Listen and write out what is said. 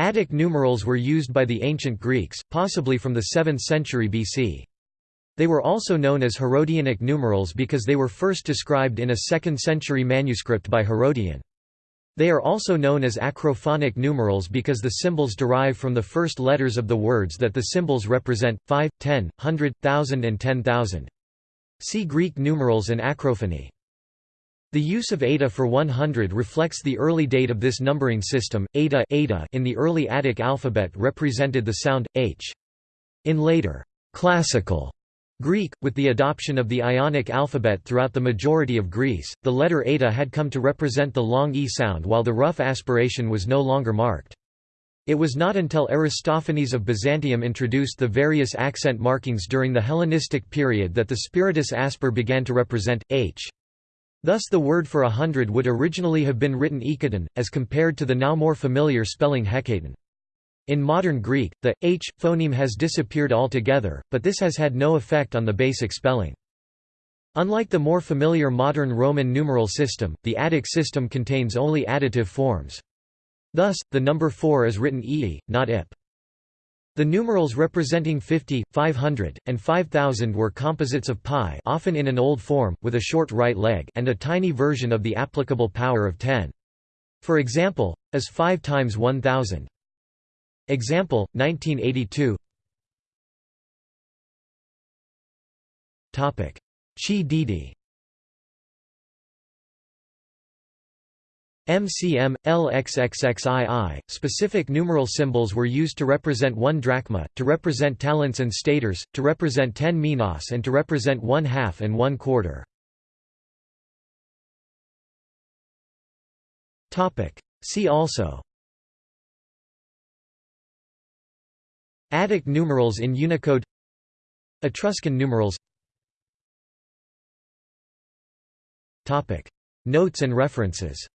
Attic numerals were used by the ancient Greeks, possibly from the 7th century BC. They were also known as Herodianic numerals because they were first described in a 2nd century manuscript by Herodian. They are also known as acrophonic numerals because the symbols derive from the first letters of the words that the symbols represent, 5, 10, 100, 1000 and 10,000. See Greek numerals and acrophony. The use of eta for 100 reflects the early date of this numbering system. Eta, eta in the early Attic alphabet represented the sound h. In later classical Greek, with the adoption of the Ionic alphabet throughout the majority of Greece, the letter eta had come to represent the long e sound while the rough aspiration was no longer marked. It was not until Aristophanes of Byzantium introduced the various accent markings during the Hellenistic period that the spiritus asper began to represent h. Thus the word for a hundred would originally have been written ekaton, as compared to the now more familiar spelling hekaton. In modern Greek, the h phoneme has disappeared altogether, but this has had no effect on the basic spelling. Unlike the more familiar modern Roman numeral system, the Attic system contains only additive forms. Thus, the number 4 is written ee, not ip. The numerals representing 50, 500, and 5000 were composites of pi often in an old form, with a short right leg and a tiny version of the applicable power of 10. For example, as 5 times 1000. Example, 1982 Chi Didi MCM, LXXXII, specific numeral symbols were used to represent one drachma, to represent talents and staters, to represent ten minas and to represent one half and one quarter. See also. Attic numerals in Unicode. Etruscan numerals. Notes and references